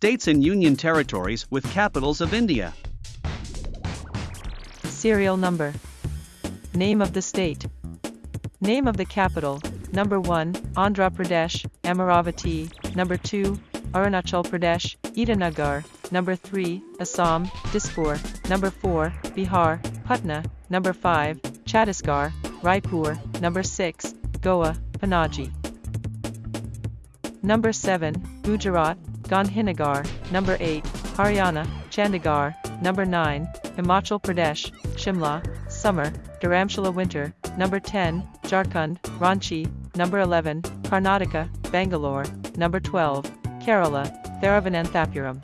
States and Union Territories with capitals of India. Serial number. Name of the state. Name of the capital. Number 1, Andhra Pradesh, Amaravati. Number 2, Arunachal Pradesh, Itanagar. Number 3, Assam, Dispur. Number 4, Bihar, Patna. Number 5, Chhattisgarh, Raipur. Number 6, Goa, Panaji. Number 7, Gujarat, Gandhinagar. Number 8, Haryana, Chandigarh. Number 9, Himachal Pradesh, Shimla, Summer, Dharamshala Winter. Number 10, Jharkhand, Ranchi. Number 11, Karnataka, Bangalore. Number 12, Kerala, Thiruvananthapuram.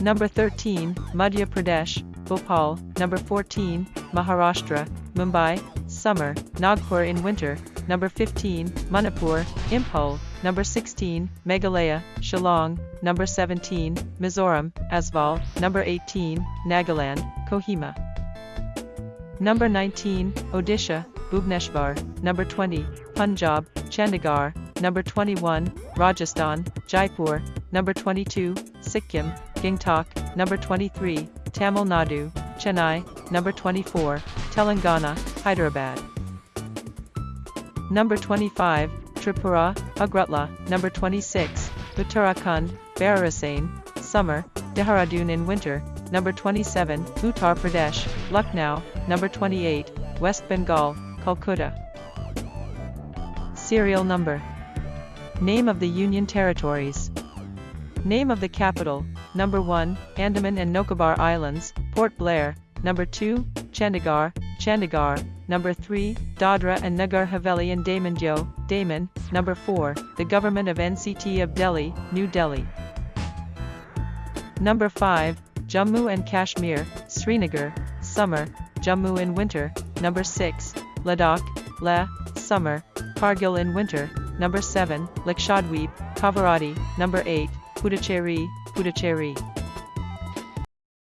Number 13, Madhya Pradesh, Bhopal. Number 14, Maharashtra, Mumbai, Summer, Nagpur in winter. Number 15, Manipur, Imphal. Number 16, Meghalaya, Shillong. Number 17, Mizoram, Aizawl. Number 18, Nagaland, Kohima. Number 19, Odisha, Bhubaneswar. Number 20, Punjab, Chandigarh. Number 21, Rajasthan, Jaipur. Number 22, Sikkim, Gangtok. Number 23, Tamil Nadu, Chennai. Number 24, Telangana, Hyderabad. Number 25, Tripura, Agartala. Number 26, Uttarakhand, Bhararisain, Summer, Dehradun in winter. Number 27, Uttar Pradesh, Lucknow. Number 28, West Bengal, Calcutta. Serial number. Name of the Union Territories. Name of the capital. Number 1, Andaman and Nicobar Islands, Port Blair. Number 2, Chandigarh, Chandigarh. Number 3, Dadra and Nagar Haveli and Daman Diu, Daman. Number 4, the Government of NCT of Delhi, New Delhi. Number 5, Jammu and Kashmir, Srinagar, Summer, Jammu in winter. Number 6, Ladakh, Leh, Summer, Kargil in winter. Number 7, Lakshadweep, Kavaratti. Number 8, Puducherry, Puducherry.